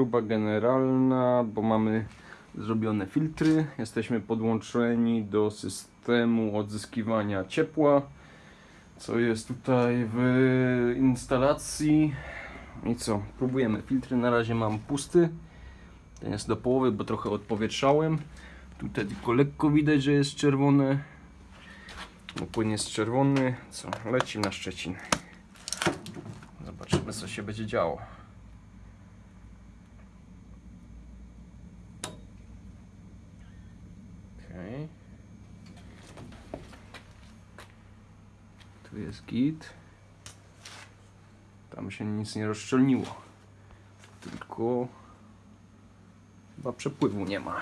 Próba generalna, bo mamy zrobione filtry. Jesteśmy podłączeni do systemu odzyskiwania ciepła, co jest tutaj w instalacji. I co? Próbujemy. Filtry na razie mam pusty. Ten jest do połowy, bo trochę odpowietrzałem. Tutaj tylko lekko widać, że jest czerwone. Bo płyn jest czerwony. Co? Leci na Szczecin. Zobaczymy, co się będzie działo. Okej. Tu jest git. Tam się nic nie rozszczelniło. Tylko chyba przepływu nie ma.